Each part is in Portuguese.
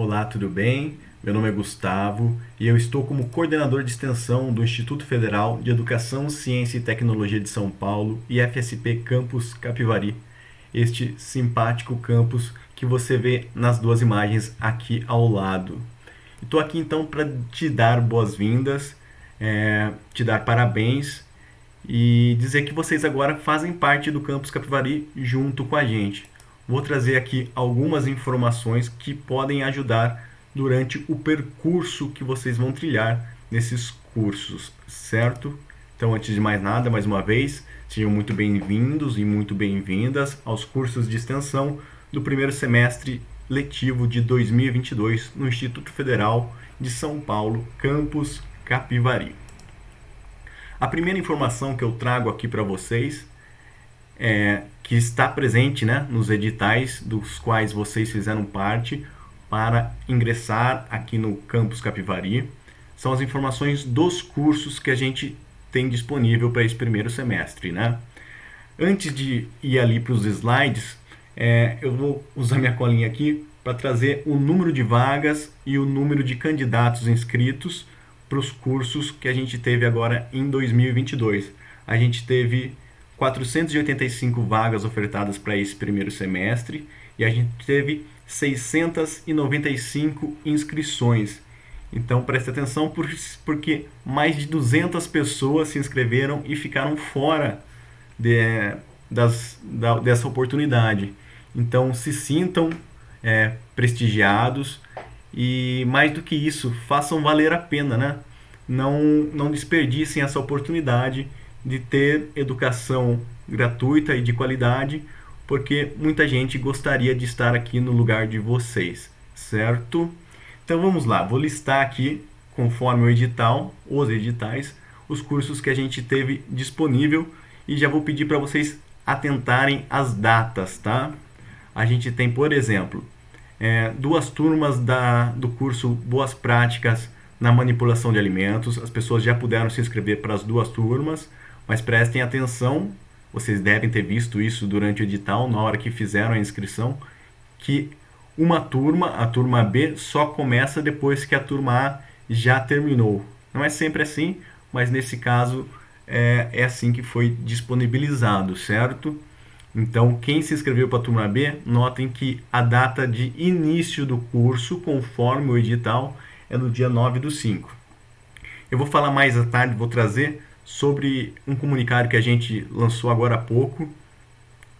Olá, tudo bem? Meu nome é Gustavo e eu estou como coordenador de extensão do Instituto Federal de Educação, Ciência e Tecnologia de São Paulo, IFSP Campus Capivari. Este simpático campus que você vê nas duas imagens aqui ao lado. Estou aqui então para te dar boas-vindas, é, te dar parabéns e dizer que vocês agora fazem parte do Campus Capivari junto com a gente. Vou trazer aqui algumas informações que podem ajudar durante o percurso que vocês vão trilhar nesses cursos, certo? Então, antes de mais nada, mais uma vez, sejam muito bem-vindos e muito bem-vindas aos cursos de extensão do primeiro semestre letivo de 2022 no Instituto Federal de São Paulo, campus Capivari. A primeira informação que eu trago aqui para vocês é que está presente né, nos editais dos quais vocês fizeram parte para ingressar aqui no campus Capivari são as informações dos cursos que a gente tem disponível para esse primeiro semestre. Né? Antes de ir ali para os slides, é, eu vou usar minha colinha aqui para trazer o número de vagas e o número de candidatos inscritos para os cursos que a gente teve agora em 2022. A gente teve 485 vagas ofertadas para esse primeiro semestre e a gente teve 695 inscrições. Então preste atenção porque mais de 200 pessoas se inscreveram e ficaram fora de, das, da, dessa oportunidade. Então se sintam é, prestigiados e mais do que isso, façam valer a pena, né? Não, não desperdicem essa oportunidade de ter educação gratuita e de qualidade, porque muita gente gostaria de estar aqui no lugar de vocês, certo? Então vamos lá, vou listar aqui, conforme o edital, os editais, os cursos que a gente teve disponível e já vou pedir para vocês atentarem às datas, tá? A gente tem, por exemplo, é, duas turmas da, do curso Boas Práticas na Manipulação de Alimentos. As pessoas já puderam se inscrever para as duas turmas, mas prestem atenção, vocês devem ter visto isso durante o edital, na hora que fizeram a inscrição, que uma turma, a turma B, só começa depois que a turma A já terminou. Não é sempre assim, mas nesse caso é, é assim que foi disponibilizado, certo? Então, quem se inscreveu para a turma B, notem que a data de início do curso, conforme o edital, é no dia 9 do 5. Eu vou falar mais à tarde, vou trazer sobre um comunicado que a gente lançou agora há pouco,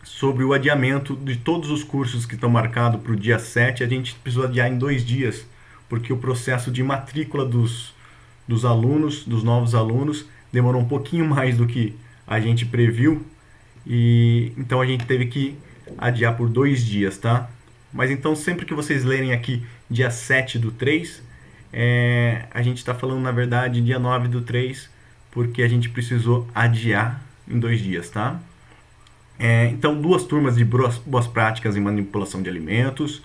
sobre o adiamento de todos os cursos que estão marcados para o dia 7. A gente precisou adiar em dois dias, porque o processo de matrícula dos, dos alunos, dos novos alunos, demorou um pouquinho mais do que a gente previu, e então a gente teve que adiar por dois dias, tá? Mas então sempre que vocês lerem aqui dia 7 do 3, é, a gente está falando na verdade dia 9 do 3, porque a gente precisou adiar em dois dias, tá? É, então duas turmas de boas, práticas em manipulação de alimentos,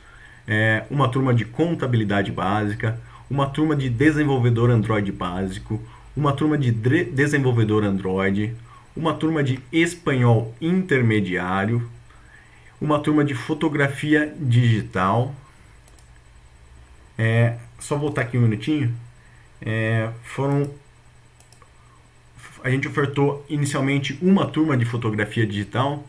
é, uma turma de contabilidade básica, uma turma de desenvolvedor Android básico, uma turma de desenvolvedor Android, uma turma de espanhol intermediário, uma turma de fotografia digital. É, só voltar aqui um minutinho. É, foram a gente ofertou inicialmente uma turma de fotografia digital,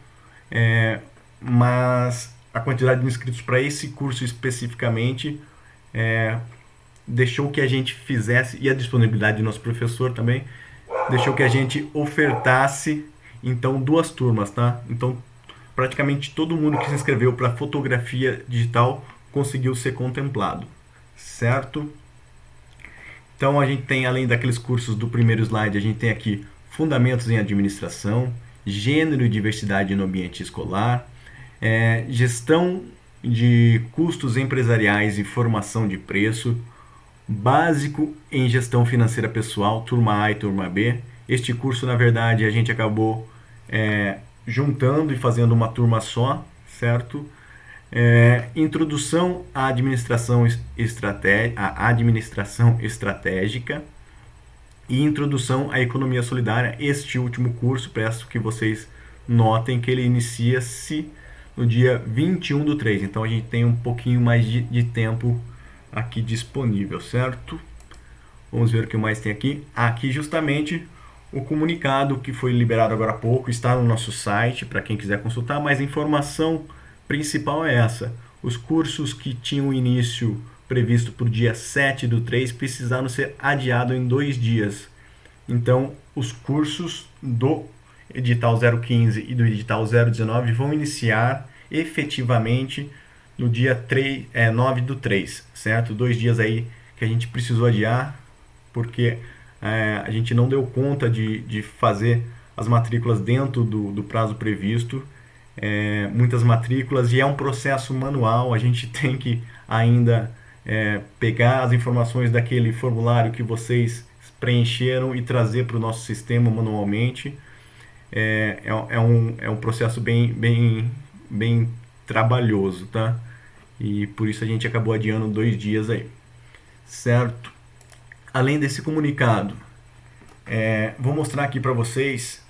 é, mas a quantidade de inscritos para esse curso especificamente é, deixou que a gente fizesse, e a disponibilidade do nosso professor também, deixou que a gente ofertasse então duas turmas, tá? Então praticamente todo mundo que se inscreveu para fotografia digital conseguiu ser contemplado, certo? Então a gente tem além daqueles cursos do primeiro slide, a gente tem aqui fundamentos em administração, gênero e diversidade no ambiente escolar, é, gestão de custos empresariais e formação de preço, básico em gestão financeira pessoal, turma A e turma B. Este curso, na verdade, a gente acabou é, juntando e fazendo uma turma só, certo? É, introdução à administração, à administração estratégica e introdução à economia solidária. Este último curso, peço que vocês notem que ele inicia-se no dia 21 do 3. Então a gente tem um pouquinho mais de, de tempo aqui disponível, certo? Vamos ver o que mais tem aqui. Aqui justamente o comunicado que foi liberado agora há pouco está no nosso site para quem quiser consultar, mas a informação principal é essa. Os cursos que tinham início previsto para o dia 7 do 3 precisaram ser adiados em dois dias. Então, os cursos do edital 015 e do edital 019 vão iniciar efetivamente no dia 3, é, 9 do 3, certo? Dois dias aí que a gente precisou adiar, porque é, a gente não deu conta de, de fazer as matrículas dentro do, do prazo previsto, é, muitas matrículas, e é um processo manual, a gente tem que ainda é, pegar as informações daquele formulário que vocês preencheram e trazer para o nosso sistema manualmente. É, é, é, um, é um processo bem, bem, bem trabalhoso, tá? E por isso a gente acabou adiando dois dias aí, certo? além desse comunicado, é, vou mostrar aqui para vocês,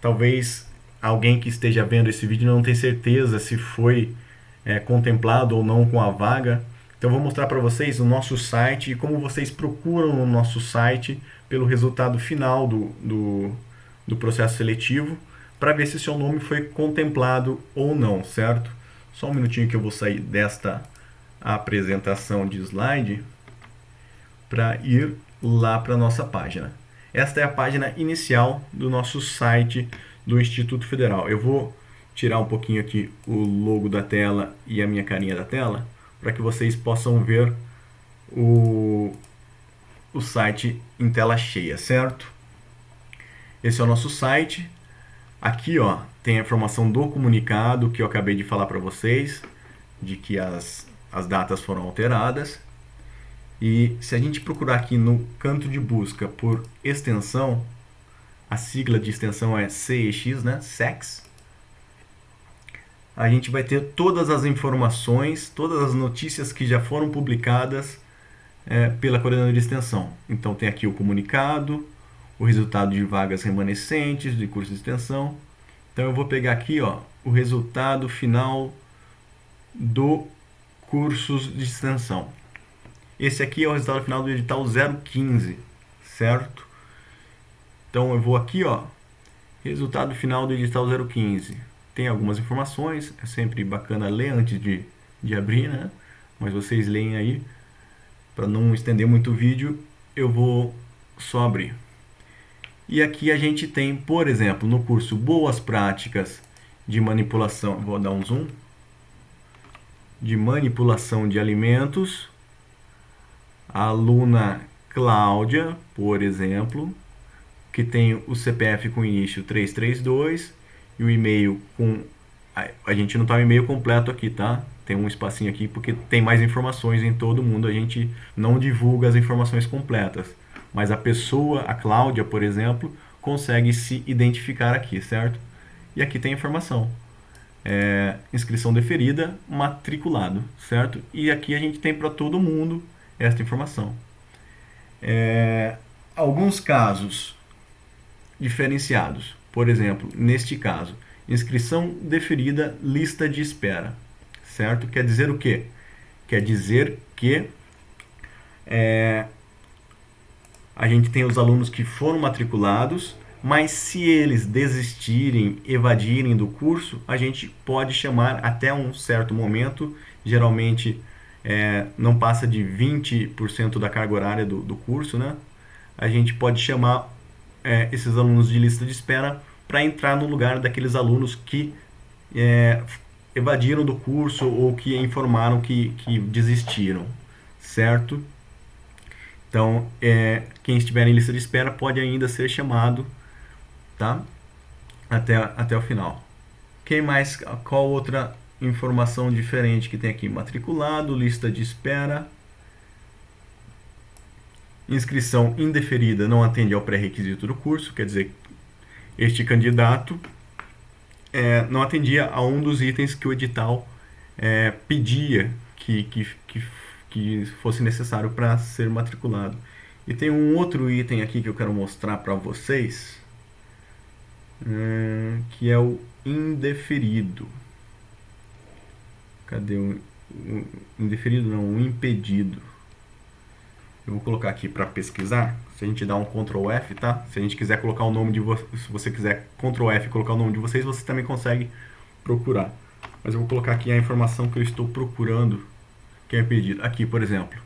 talvez alguém que esteja vendo esse vídeo não tenha certeza se foi é, contemplado ou não com a vaga. Então vou mostrar para vocês o nosso site e como vocês procuram no nosso site pelo resultado final do, do, do processo seletivo para ver se seu nome foi contemplado ou não, certo? Só um minutinho que eu vou sair desta apresentação de slide para ir lá para a nossa página. Esta é a página inicial do nosso site do Instituto Federal. Eu vou tirar um pouquinho aqui o logo da tela e a minha carinha da tela para que vocês possam ver o, o site em tela cheia, certo? Esse é o nosso site. Aqui ó, tem a informação do comunicado que eu acabei de falar para vocês, de que as, as datas foram alteradas. E se a gente procurar aqui no canto de busca por extensão, a sigla de extensão é CEX, né? SEX. A gente vai ter todas as informações, todas as notícias que já foram publicadas é, pela coordenadora de extensão. Então tem aqui o comunicado, o resultado de vagas remanescentes de curso de extensão. Então eu vou pegar aqui ó, o resultado final do cursos de extensão. Esse aqui é o resultado final do edital 015, certo? Então eu vou aqui, ó, resultado final do edital 015. Tem algumas informações, é sempre bacana ler antes de, de abrir, né? Mas vocês leem aí, para não estender muito o vídeo, eu vou só abrir. E aqui a gente tem, por exemplo, no curso Boas Práticas de Manipulação, vou dar um zoom, de manipulação de alimentos, a aluna Cláudia, por exemplo, que tem o CPF com início 332 e o e-mail com... A gente não está o e-mail completo aqui, tá? Tem um espacinho aqui porque tem mais informações em todo mundo. A gente não divulga as informações completas. Mas a pessoa, a Cláudia, por exemplo, consegue se identificar aqui, certo? E aqui tem informação. É, inscrição deferida, matriculado, certo? E aqui a gente tem para todo mundo esta informação. É, alguns casos diferenciados, por exemplo, neste caso, inscrição deferida, lista de espera, certo? Quer dizer o quê? Quer dizer que é, a gente tem os alunos que foram matriculados, mas se eles desistirem, evadirem do curso, a gente pode chamar até um certo momento, geralmente é, não passa de 20% da carga horária do, do, curso, né? a gente pode chamar é, esses alunos de lista de espera para entrar no lugar daqueles alunos que é, evadiram do curso ou que informaram que, que desistiram, certo? Então, é, quem estiver em lista de espera pode ainda ser chamado, tá? Até, até o final. Quem mais? Qual outra informação diferente que tem aqui, matriculado, lista de espera, inscrição indeferida não atende ao pré-requisito do curso, quer dizer, este candidato é, não atendia a um dos itens que o edital é, pedia que, que, que, que fosse necessário para ser matriculado. E tem um outro item aqui que eu quero mostrar para vocês, é, que é o indeferido. Cadê o, o indeferido? Não, o impedido. Eu vou colocar aqui para pesquisar. Se a gente dá um Ctrl F, tá? Se a gente quiser colocar o nome de vocês, se você quiser Ctrl F e colocar o nome de vocês, você também consegue procurar. Mas eu vou colocar aqui a informação que eu estou procurando, que é pedido. Aqui, por exemplo,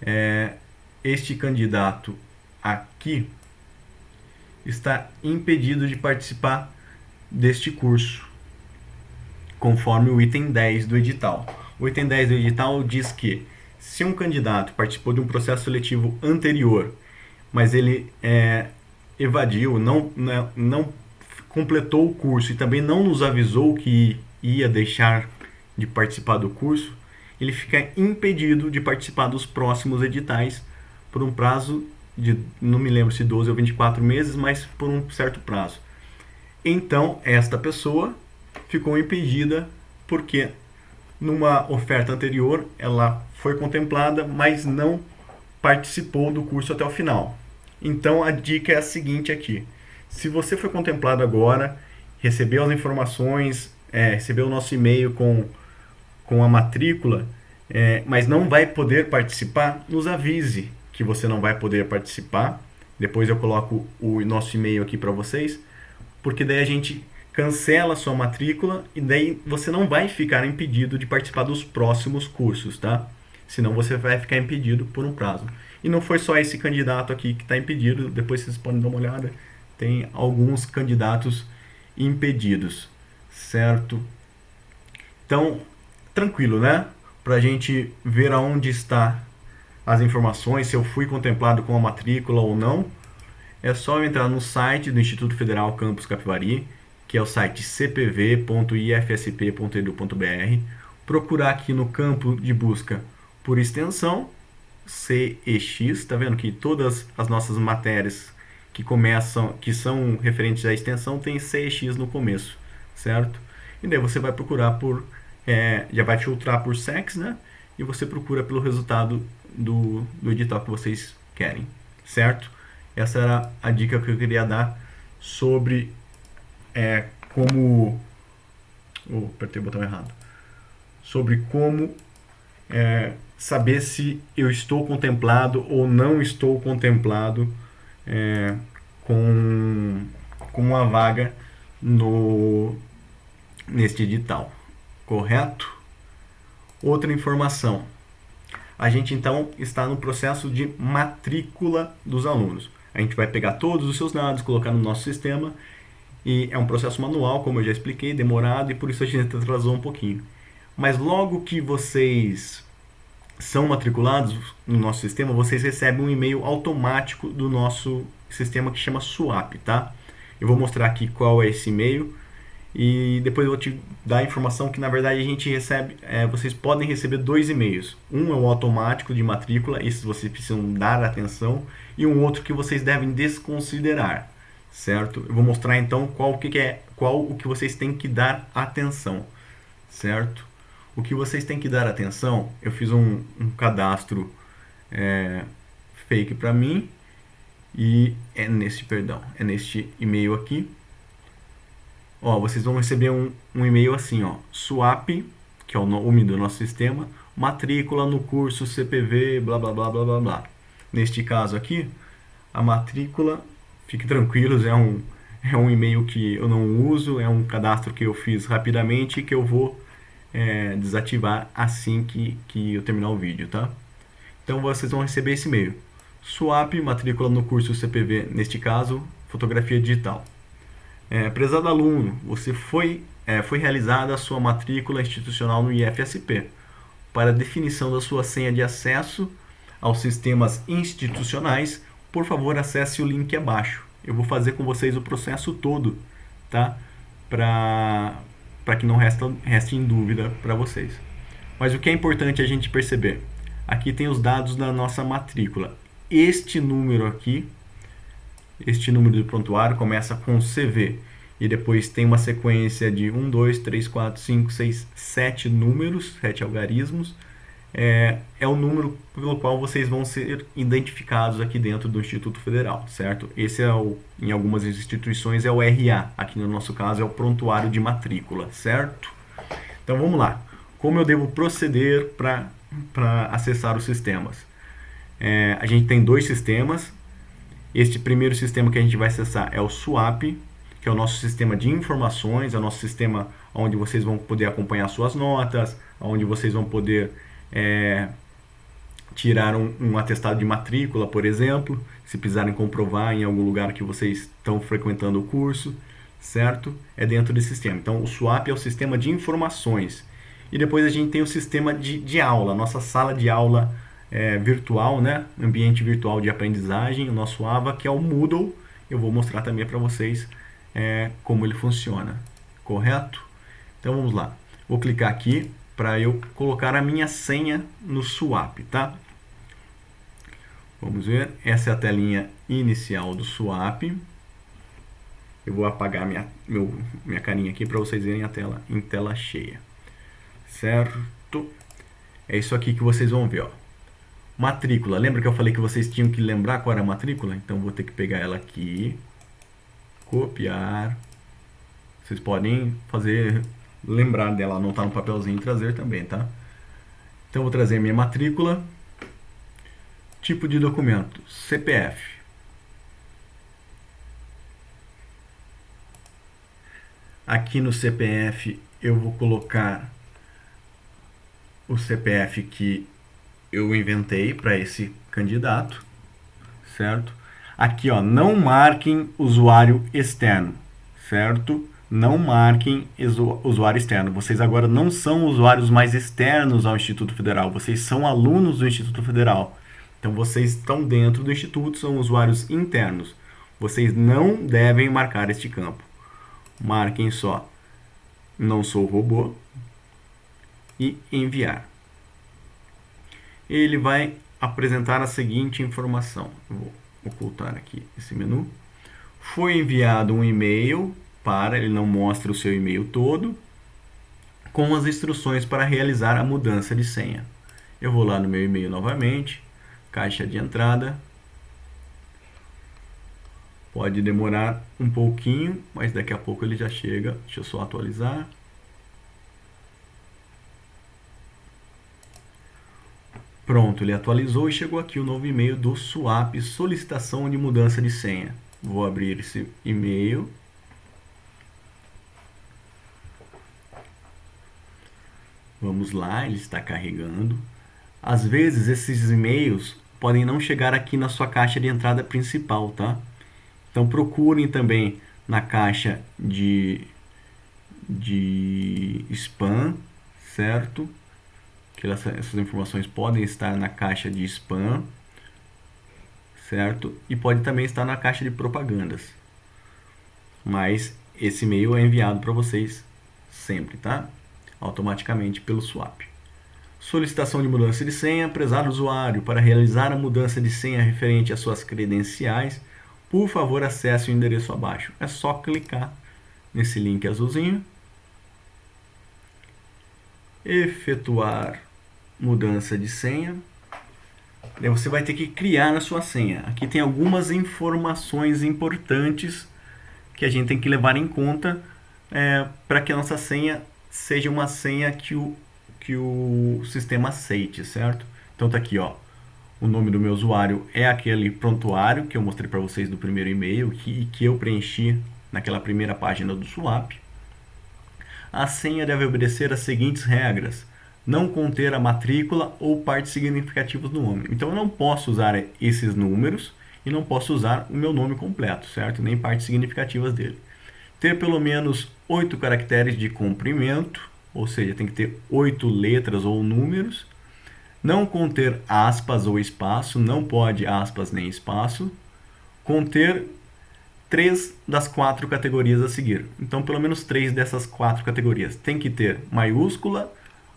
é, este candidato aqui está impedido de participar deste curso, conforme o item 10 do edital. O item 10 do edital diz que se um candidato participou de um processo seletivo anterior, mas ele é, evadiu, não, não, não completou o curso e também não nos avisou que ia deixar de participar do curso, ele fica impedido de participar dos próximos editais por um prazo de, não me lembro se 12 ou 24 meses, mas por um certo prazo. Então, esta pessoa ficou impedida porque numa oferta anterior ela foi contemplada, mas não participou do curso até o final. Então, a dica é a seguinte aqui. Se você foi contemplado agora, recebeu as informações, é, recebeu o nosso e-mail com, com a matrícula, é, mas não vai poder participar, nos avise que você não vai poder participar. Depois eu coloco o nosso e-mail aqui para vocês, porque daí a gente cancela a sua matrícula e daí você não vai ficar impedido de participar dos próximos cursos, tá? Senão você vai ficar impedido por um prazo. E não foi só esse candidato aqui que está impedido, depois vocês podem dar uma olhada, tem alguns candidatos impedidos, certo? Então, tranquilo, né? Para a gente ver aonde está as informações, se eu fui contemplado com a matrícula ou não, é só entrar no site do Instituto Federal Campus Capivari, que é o site cpv.ifsp.edu.br, procurar aqui no campo de busca por extensão CEX, tá vendo que todas as nossas matérias que começam, que são referentes à extensão, tem CEX no começo, certo? E daí você vai procurar por, é, já vai filtrar por sex, né? E você procura pelo resultado do, do edital que vocês querem, certo? Essa era a dica que eu queria dar sobre é, como... Oh, apertei o botão errado. Sobre como é, saber se eu estou contemplado ou não estou contemplado é, com, com uma vaga no, neste edital. Correto? Outra informação a gente então está no processo de matrícula dos alunos. A gente vai pegar todos os seus dados, colocar no nosso sistema e é um processo manual, como eu já expliquei, demorado e por isso a gente atrasou um pouquinho. Mas logo que vocês são matriculados no nosso sistema, vocês recebem um e-mail automático do nosso sistema que chama SWAP, tá? Eu vou mostrar aqui qual é esse e-mail e depois eu vou te dar a informação que na verdade a gente recebe, é, vocês podem receber dois e-mails. Um é o automático de matrícula, esses vocês precisam dar atenção, e um outro que vocês devem desconsiderar, certo? Eu vou mostrar então qual que, que é, qual o que vocês têm que dar atenção, certo? O que vocês têm que dar atenção, eu fiz um, um cadastro é, fake para mim e é neste, perdão, é neste e-mail aqui ó, vocês vão receber um, um e-mail assim, ó, swap, que é o nome do nosso sistema, matrícula no curso CPV, blá blá blá blá blá blá. Neste caso aqui, a matrícula, fique tranquilos, é um, é um e-mail que eu não uso, é um cadastro que eu fiz rapidamente que eu vou é, desativar assim que, que eu terminar o vídeo, tá? Então vocês vão receber esse e-mail. Swap, matrícula no curso CPV, neste caso, fotografia digital. É, prezado aluno, você foi, é, foi realizada a sua matrícula institucional no IFSP. Para definição da sua senha de acesso aos sistemas institucionais, por favor acesse o link abaixo. Eu vou fazer com vocês o processo todo, tá? Para que não resta, reste em dúvida para vocês. Mas o que é importante a gente perceber? Aqui tem os dados da nossa matrícula. Este número aqui este número do prontuário começa com CV e depois tem uma sequência de 1, 2, 3, 4, 5, 6, 7 números, 7 algarismos. É, é o número pelo qual vocês vão ser identificados aqui dentro do Instituto Federal, certo? Esse é o, em algumas instituições é o RA, aqui no nosso caso é o prontuário de matrícula, certo? Então vamos lá. Como eu devo proceder para acessar os sistemas? É, a gente tem dois sistemas. Este primeiro sistema que a gente vai acessar é o SWAP, que é o nosso sistema de informações, é o nosso sistema onde vocês vão poder acompanhar suas notas, onde vocês vão poder é, tirar um, um, atestado de matrícula, por exemplo, se precisarem comprovar em algum lugar que vocês estão frequentando o curso, certo? É dentro desse sistema. Então, o SWAP é o sistema de informações. E depois a gente tem o sistema de, de aula, nossa sala de aula é, virtual, né? ambiente virtual de aprendizagem, o nosso AVA, que é o Moodle. Eu vou mostrar também para vocês é, como ele funciona, correto? Então vamos lá. Vou clicar aqui para eu colocar a minha senha no Swap, tá? Vamos ver, essa é a telinha inicial do Swap. Eu vou apagar minha, meu, minha carinha aqui para vocês verem a tela em tela cheia. Certo? É isso aqui que vocês vão ver, ó. Matrícula. Lembra que eu falei que vocês tinham que lembrar qual era a matrícula? Então vou ter que pegar ela aqui, copiar. Vocês podem fazer lembrar dela, anotar no papelzinho trazer também, tá? Então vou trazer minha matrícula. Tipo de documento, CPF. Aqui no CPF eu vou colocar o CPF que eu inventei para esse candidato, certo? Aqui, ó, não marquem usuário externo, certo? Não marquem usuário externo. Vocês agora não são usuários mais externos ao Instituto Federal, vocês são alunos do Instituto Federal. Então, vocês estão dentro do Instituto, são usuários internos. Vocês não devem marcar este campo. Marquem só, não sou robô, e enviar ele vai apresentar a seguinte informação. vou ocultar aqui esse menu. Foi enviado um e-mail para, ele não mostra o seu e-mail todo, com as instruções para realizar a mudança de senha. Eu vou lá no meu e-mail novamente, caixa de entrada. Pode demorar um pouquinho, mas daqui a pouco ele já chega. Deixa eu só atualizar. Pronto, ele atualizou e chegou aqui o novo e-mail do Swap, solicitação de mudança de senha. Vou abrir esse e-mail. Vamos lá, ele está carregando. Às vezes esses e-mails podem não chegar aqui na sua caixa de entrada principal, tá? Então procurem também na caixa de, de spam, certo? que essas informações podem estar na caixa de spam, certo? E pode também estar na caixa de propagandas. Mas esse e-mail é enviado para vocês sempre, tá? Automaticamente pelo swap. Solicitação de mudança de senha, prezado usuário, para realizar a mudança de senha referente às suas credenciais, por favor acesse o endereço abaixo. É só clicar nesse link azulzinho, efetuar mudança de senha. Você vai ter que criar a sua senha. Aqui tem algumas informações importantes que a gente tem que levar em conta é, para que a nossa senha seja uma senha que o, que o sistema aceite, certo? Então tá aqui, ó. O nome do meu usuário é aquele prontuário que eu mostrei para vocês do primeiro e-mail que, que eu preenchi naquela primeira página do Swap. A senha deve obedecer as seguintes regras não conter a matrícula ou partes significativas do nome. Então eu não posso usar esses números e não posso usar o meu nome completo, certo? Nem partes significativas dele. Ter pelo menos oito caracteres de comprimento, ou seja, tem que ter oito letras ou números. Não conter aspas ou espaço, não pode aspas nem espaço. Conter três das quatro categorias a seguir. Então, pelo menos três dessas quatro categorias. Tem que ter maiúscula,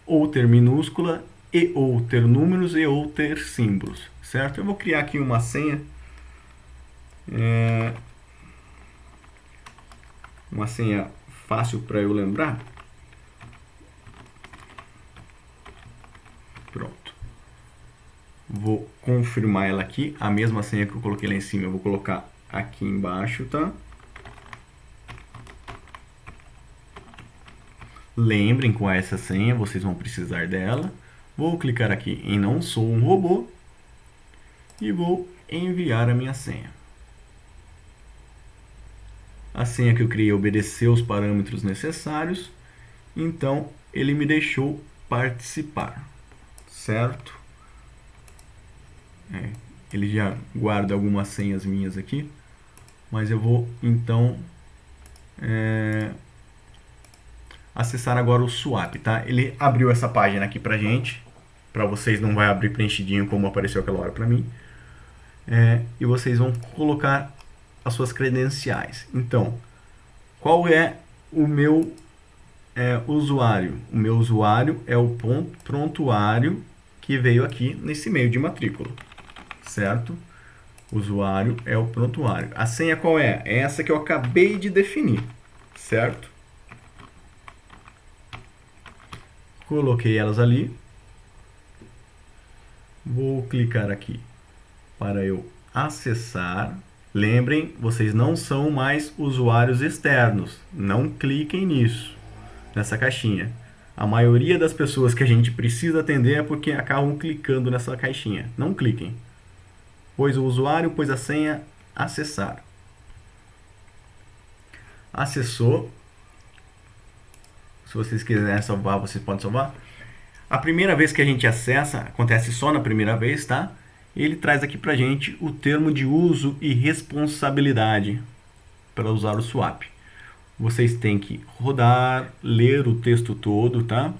ou ter minúscula, e ou ter números, e ou ter símbolos, certo? Eu vou criar aqui uma senha. É, uma senha fácil para eu lembrar. Pronto. Vou confirmar ela aqui. A mesma senha que eu coloquei lá em cima, eu vou colocar aqui embaixo, tá? Lembrem com essa senha, vocês vão precisar dela. Vou clicar aqui em não sou um robô. e vou enviar a minha senha. A senha que eu criei obedeceu os parâmetros necessários, então ele me deixou participar, certo? É, ele já guarda algumas senhas minhas aqui, mas eu vou então é, acessar agora o swap, tá? Ele abriu essa página aqui pra gente, para vocês não vai abrir preenchidinho como apareceu aquela hora para mim, é, e vocês vão colocar as suas credenciais. Então, qual é o meu é, usuário? O meu usuário é o ponto, prontuário que veio aqui nesse e-mail de matrícula, certo? Usuário é o prontuário. A senha qual é? É essa que eu acabei de definir, certo? Coloquei elas ali. Vou clicar aqui para eu acessar Lembrem, vocês não são mais usuários externos. Não cliquem nisso, nessa caixinha. A maioria das pessoas que a gente precisa atender é porque acabam clicando nessa caixinha. Não cliquem. Pois o usuário, pois a senha, acessar. Acessou. Se vocês quiserem salvar, vocês podem salvar. A primeira vez que a gente acessa, acontece só na primeira vez, tá? Ele traz aqui para gente o termo de uso e responsabilidade para usar o swap. Vocês têm que rodar, ler o texto todo, tá?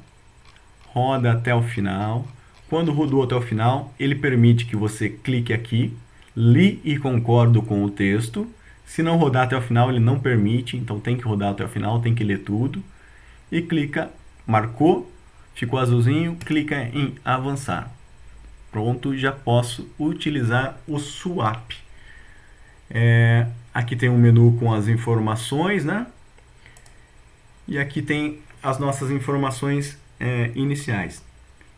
Roda até o final. Quando rodou até o final, ele permite que você clique aqui, li e concordo com o texto. Se não rodar até o final, ele não permite, então tem que rodar até o final, tem que ler tudo. E clica, marcou, ficou azulzinho, clica em avançar pronto, já posso utilizar o swap. É, aqui tem um menu com as informações, né? E aqui tem as nossas informações é, iniciais.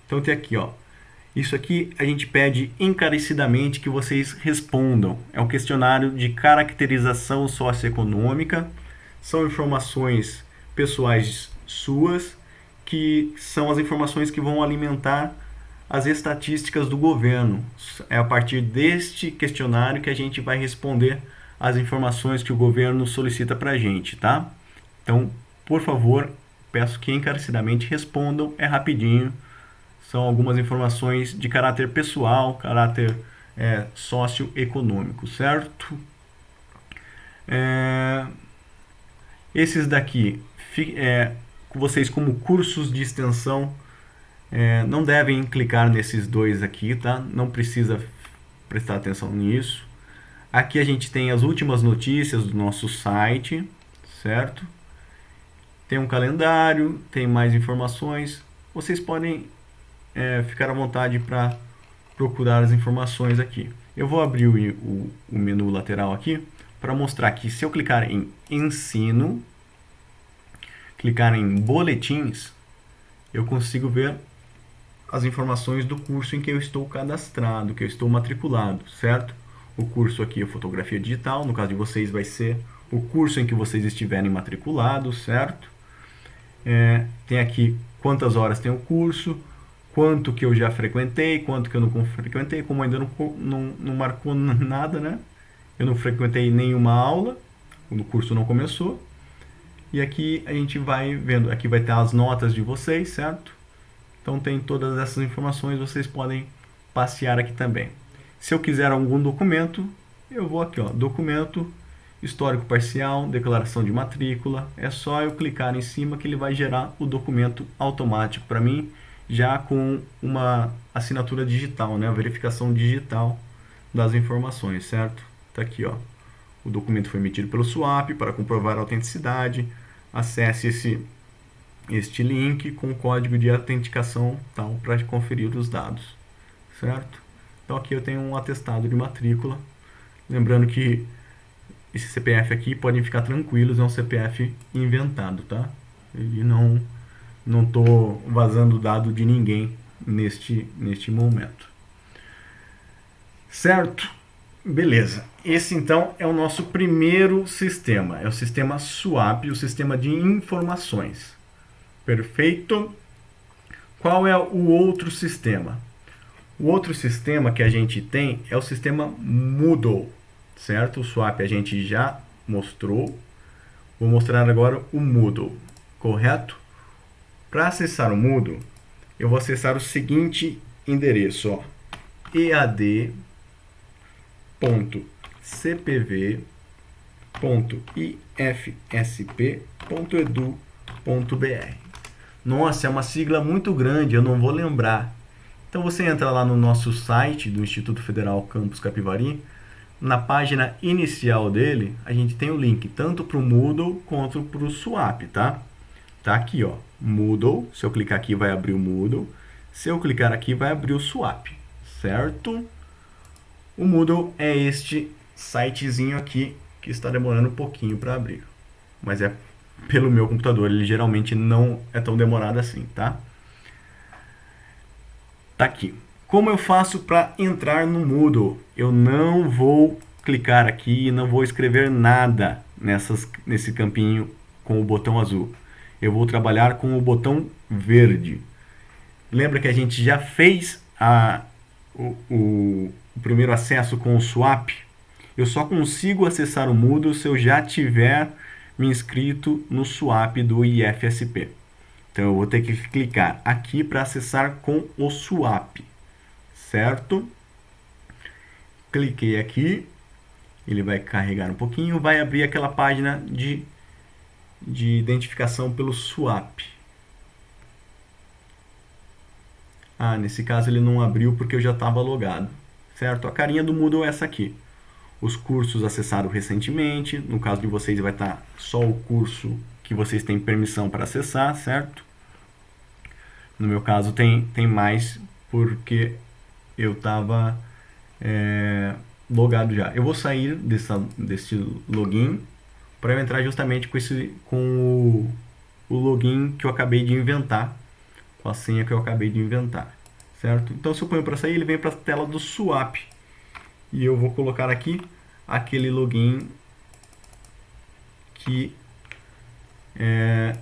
Então tem aqui, ó. Isso aqui a gente pede encarecidamente que vocês respondam. É um questionário de caracterização socioeconômica. São informações pessoais suas, que são as informações que vão alimentar as estatísticas do governo. É a partir deste questionário que a gente vai responder as informações que o governo solicita para a gente, tá? Então, por favor, peço que encarecidamente respondam, é rapidinho. São algumas informações de caráter pessoal, caráter é, socioeconômico, certo? É, esses daqui, é, vocês como cursos de extensão é, não devem clicar nesses dois aqui, tá? Não precisa prestar atenção nisso. Aqui a gente tem as últimas notícias do nosso site, certo? Tem um calendário, tem mais informações. Vocês podem é, ficar à vontade para procurar as informações aqui. Eu vou abrir o, o, o menu lateral aqui para mostrar que se eu clicar em ensino, clicar em boletins, eu consigo ver as informações do curso em que eu estou cadastrado, que eu estou matriculado, certo? O curso aqui é fotografia digital, no caso de vocês vai ser o curso em que vocês estiverem matriculados, certo? É, tem aqui quantas horas tem o curso, quanto que eu já frequentei, quanto que eu não frequentei, como ainda não, não, não marcou nada, né? Eu não frequentei nenhuma aula, o curso não começou. E aqui a gente vai vendo, aqui vai ter as notas de vocês, certo? Então tem todas essas informações, vocês podem passear aqui também. Se eu quiser algum documento, eu vou aqui, ó, documento, histórico parcial, declaração de matrícula. É só eu clicar em cima que ele vai gerar o documento automático para mim, já com uma assinatura digital, né, a verificação digital das informações, certo? Tá aqui, ó. O documento foi emitido pelo SWAP para comprovar a autenticidade. Acesse esse este link com o código de autenticação tal para conferir os dados, certo? Então aqui eu tenho um atestado de matrícula, lembrando que esse CPF aqui podem ficar tranquilos, é um CPF inventado, tá? Ele não não tô vazando dado de ninguém neste neste momento. Certo? Beleza. Esse então é o nosso primeiro sistema, é o sistema SWAP, o sistema de informações. Perfeito. Qual é o outro sistema? O outro sistema que a gente tem é o sistema Moodle, certo? O Swap a gente já mostrou. Vou mostrar agora o Moodle, correto? Para acessar o Moodle, eu vou acessar o seguinte endereço, ó, ead.cpv.ifsp.edu.br. Nossa, é uma sigla muito grande, eu não vou lembrar. Então você entra lá no nosso site do Instituto Federal Campus Capivari, na página inicial dele, a gente tem o link tanto para o Moodle quanto para o Swap, tá? Tá aqui, ó, Moodle, se eu clicar aqui vai abrir o Moodle, se eu clicar aqui vai abrir o Swap, certo? O Moodle é este sitezinho aqui que está demorando um pouquinho para abrir, mas é pelo meu computador, ele geralmente não é tão demorado assim, tá? Tá aqui. Como eu faço para entrar no Moodle? Eu não vou clicar aqui e não vou escrever nada nessas, nesse campinho com o botão azul. Eu vou trabalhar com o botão verde. Lembra que a gente já fez a, o, o, o primeiro acesso com o swap? Eu só consigo acessar o Moodle se eu já tiver me inscrito no swap do IFSP. Então eu vou ter que clicar aqui para acessar com o swap, certo? Cliquei aqui, ele vai carregar um pouquinho, vai abrir aquela página de, de identificação pelo swap. Ah, nesse caso ele não abriu porque eu já estava logado, certo? A carinha do Moodle é essa aqui. Os cursos acessados recentemente, no caso de vocês vai estar só o curso que vocês têm permissão para acessar, certo? No meu caso tem, tem mais porque eu estava é, logado já. Eu vou sair dessa, desse login para entrar justamente com, esse, com o, o login que eu acabei de inventar, com a senha que eu acabei de inventar, certo? Então se eu ponho para sair, ele vem para a tela do swap. E eu vou colocar aqui aquele login que é,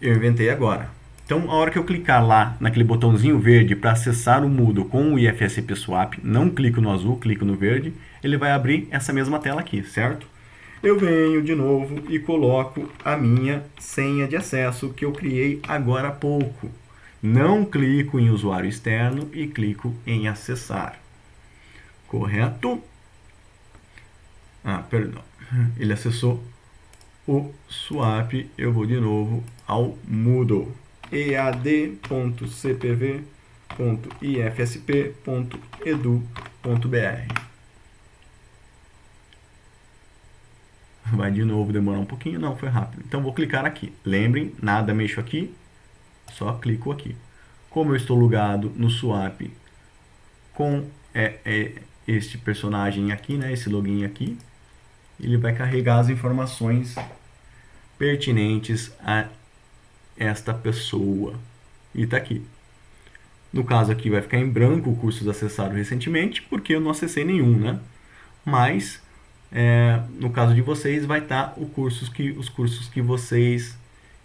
eu inventei agora. Então, a hora que eu clicar lá naquele botãozinho verde para acessar o Moodle com o IFSP Swap, não clico no azul, clico no verde, ele vai abrir essa mesma tela aqui, certo? Eu venho de novo e coloco a minha senha de acesso que eu criei agora há pouco. Não clico em usuário externo e clico em acessar. Correto? Ah, perdão. Ele acessou o swap, eu vou de novo ao Moodle ead.cpv.ifsp.edu.br Vai de novo demorar um pouquinho, não, foi rápido. Então vou clicar aqui. Lembrem, nada mexo aqui, só clico aqui. Como eu estou logado no swap com é, é, este personagem aqui, né, esse login aqui, ele vai carregar as informações pertinentes a esta pessoa. E está aqui. No caso aqui vai ficar em branco o cursos acessados recentemente, porque eu não acessei nenhum, né? Mas, é, no caso de vocês, vai estar tá cursos que, os cursos que vocês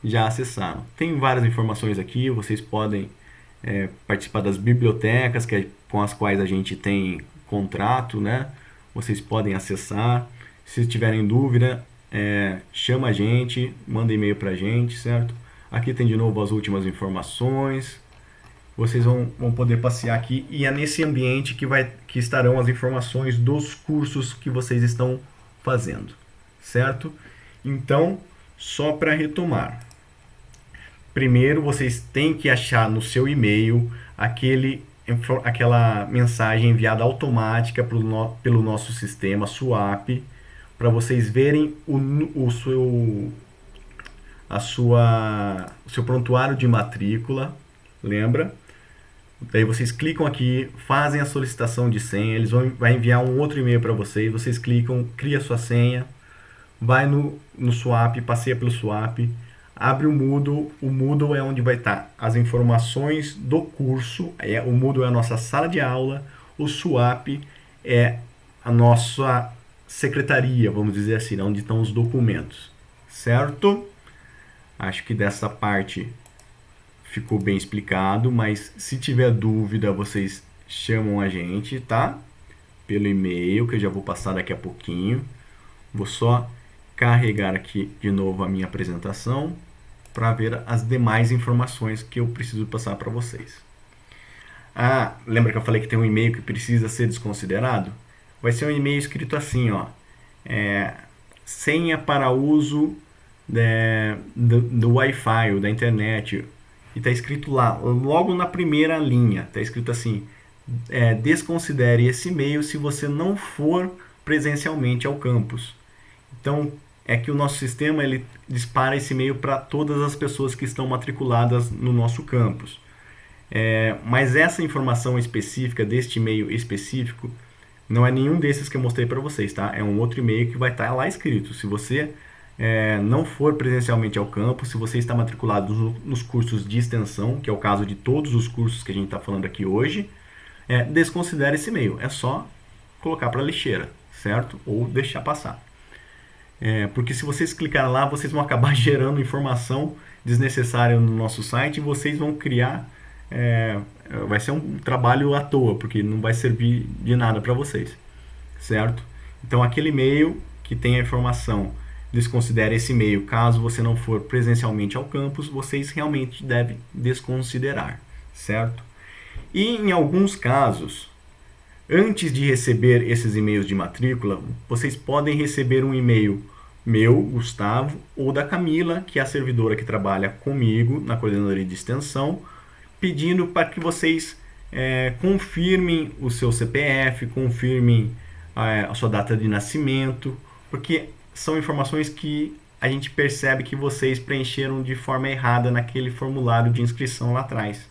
já acessaram. Tem várias informações aqui, vocês podem é, participar das bibliotecas que é, com as quais a gente tem contrato, né? Vocês podem acessar. Se tiverem dúvida, é, chama a gente, manda e-mail para a gente, certo? Aqui tem de novo as últimas informações. Vocês vão, vão poder passear aqui e é nesse ambiente que, vai, que estarão as informações dos cursos que vocês estão fazendo, certo? Então, só para retomar. Primeiro, vocês têm que achar no seu e-mail aquele, aquela mensagem enviada automática pelo, no, pelo nosso sistema Swap, para vocês verem o, o seu a sua o seu prontuário de matrícula, lembra? Daí vocês clicam aqui, fazem a solicitação de senha, eles vão vai enviar um outro e-mail para vocês, vocês clicam, cria sua senha, vai no, no Swap, passeia pelo Swap, abre o Moodle, o Moodle é onde vai estar as informações do curso, é, o Moodle é a nossa sala de aula, o Swap é a nossa secretaria, vamos dizer assim, onde estão os documentos, certo? Acho que dessa parte ficou bem explicado, mas se tiver dúvida, vocês chamam a gente, tá? Pelo e-mail, que eu já vou passar daqui a pouquinho. Vou só carregar aqui de novo a minha apresentação para ver as demais informações que eu preciso passar para vocês. Ah, lembra que eu falei que tem um e-mail que precisa ser desconsiderado? Vai ser um e-mail escrito assim, ó. É, senha para uso é, do, do Wi-Fi ou da internet. E está escrito lá, logo na primeira linha, está escrito assim, é, desconsidere esse e-mail se você não for presencialmente ao campus. Então, é que o nosso sistema ele dispara esse e-mail para todas as pessoas que estão matriculadas no nosso campus. É, mas essa informação específica deste e-mail específico não é nenhum desses que eu mostrei para vocês, tá? É um outro e-mail que vai estar tá lá escrito. Se você é, não for presencialmente ao campus, se você está matriculado nos cursos de extensão, que é o caso de todos os cursos que a gente está falando aqui hoje, é, desconsidere esse e-mail. É só colocar para lixeira, certo? Ou deixar passar. É, porque se vocês clicarem lá, vocês vão acabar gerando informação desnecessária no nosso site e vocês vão criar. É, vai ser um trabalho à toa, porque não vai servir de nada para vocês, certo? Então, aquele e-mail que tem a informação, desconsidere esse e-mail. Caso você não for presencialmente ao campus, vocês realmente devem desconsiderar, certo? E em alguns casos, antes de receber esses e-mails de matrícula, vocês podem receber um e-mail meu, Gustavo, ou da Camila, que é a servidora que trabalha comigo na coordenadoria de extensão, pedindo para que vocês é, confirmem o seu CPF, confirmem é, a sua data de nascimento, porque são informações que a gente percebe que vocês preencheram de forma errada naquele formulário de inscrição lá atrás.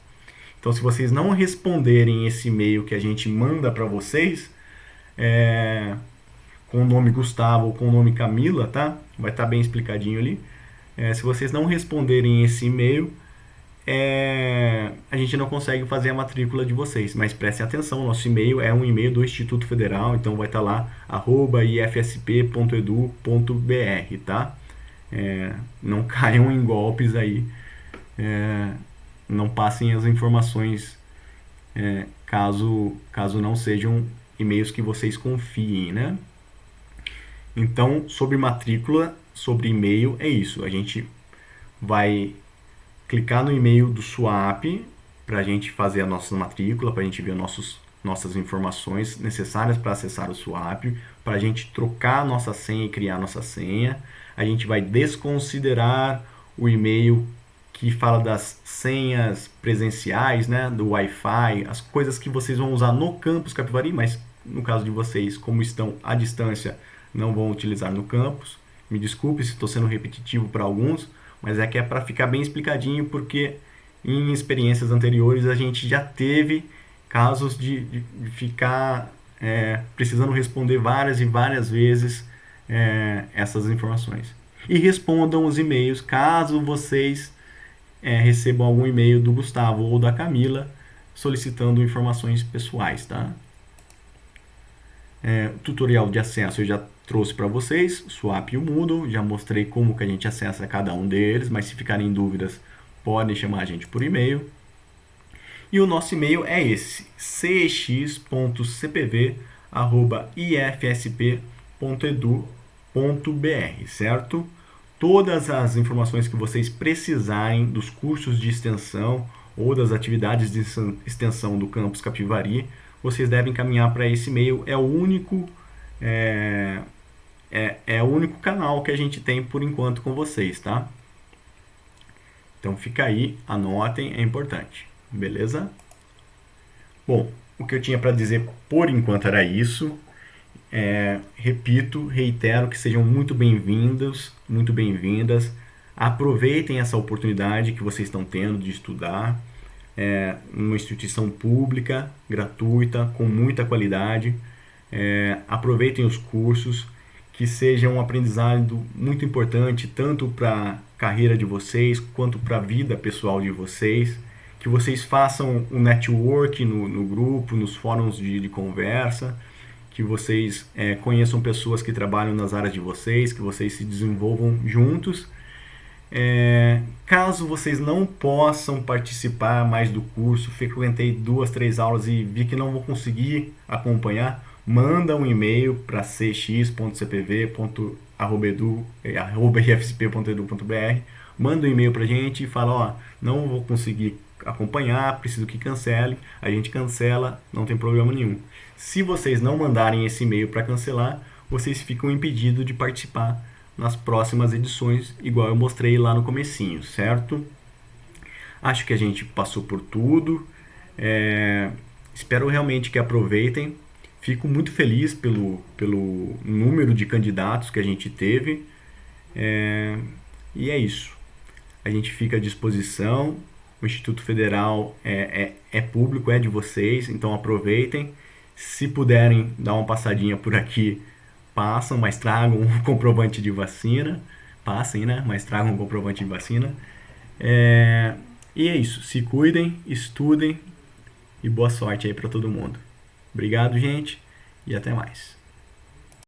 Então, se vocês não responderem esse e-mail que a gente manda para vocês, é, com o nome Gustavo ou com o nome Camila, tá? Vai estar tá bem explicadinho ali. É, se vocês não responderem esse e-mail, é, a gente não consegue fazer a matrícula de vocês. Mas prestem atenção, nosso e-mail é um e-mail do Instituto Federal, então vai estar tá lá, arroba ifsp.edu.br, tá? É, não caiam em golpes aí, é, não passem as informações é, caso, caso não sejam e-mails que vocês confiem, né? Então, sobre matrícula, sobre e-mail, é isso. A gente vai clicar no e-mail do SWAP para a gente fazer a nossa matrícula, para a gente ver nossos, nossas informações necessárias para acessar o SWAP, para a gente trocar a nossa senha e criar a nossa senha. A gente vai desconsiderar o e-mail que fala das senhas presenciais, né, do Wi-Fi, as coisas que vocês vão usar no campus Capivari, mas no caso de vocês, como estão à distância, não vão utilizar no campus. Me desculpe se estou sendo repetitivo para alguns, mas é que é para ficar bem explicadinho, porque em experiências anteriores a gente já teve casos de, de, ficar é, precisando responder várias e várias vezes é, essas informações. E respondam os e-mails caso vocês é, recebam algum e-mail do Gustavo ou da Camila solicitando informações pessoais, tá? É, tutorial de acesso eu já trouxe para vocês, Swap e o Moodle, já mostrei como que a gente acessa cada um deles, mas se ficarem dúvidas, podem chamar a gente por e-mail. E o nosso e-mail é esse, cx.cpv.ifsp.edu.br, certo? Todas as informações que vocês precisarem dos cursos de extensão ou das atividades de extensão do campus Capivari, vocês devem caminhar para esse e-mail. É o único é, é, é o único canal que a gente tem por enquanto com vocês, tá? Então fica aí, anotem, é importante, beleza? Bom, o que eu tinha para dizer por enquanto era isso. É, repito, reitero que sejam muito bem-vindos, muito bem-vindas. Aproveitem essa oportunidade que vocês estão tendo de estudar é, numa instituição pública, gratuita, com muita qualidade. É, aproveitem os cursos que seja um aprendizado muito importante tanto para a carreira de vocês quanto para a vida pessoal de vocês. Que vocês façam um network no, no grupo, nos fóruns de, de conversa, que vocês é, conheçam pessoas que trabalham nas áreas de vocês, que vocês se desenvolvam juntos. É, caso vocês não possam participar mais do curso, frequentei duas, três aulas e vi que não vou conseguir acompanhar, manda um e-mail para cx.cpv.irfsp.edu.br manda um e-mail para a gente e fala, ó, não vou conseguir acompanhar, preciso que cancele, a gente cancela, não tem problema nenhum. Se vocês não mandarem esse e-mail para cancelar, vocês ficam impedidos de participar nas próximas edições, igual eu mostrei lá no comecinho, certo? Acho que a gente passou por tudo. É, espero realmente que aproveitem. Fico muito feliz pelo, pelo número de candidatos que a gente teve. É, e é isso. A gente fica à disposição. O Instituto Federal é, é, é público, é de vocês, então aproveitem. Se puderem dar uma passadinha por aqui, passam, mas tragam um comprovante de vacina. Passem, né? Mas tragam um comprovante de vacina. É... E é isso. Se cuidem, estudem e boa sorte aí para todo mundo. Obrigado, gente, e até mais.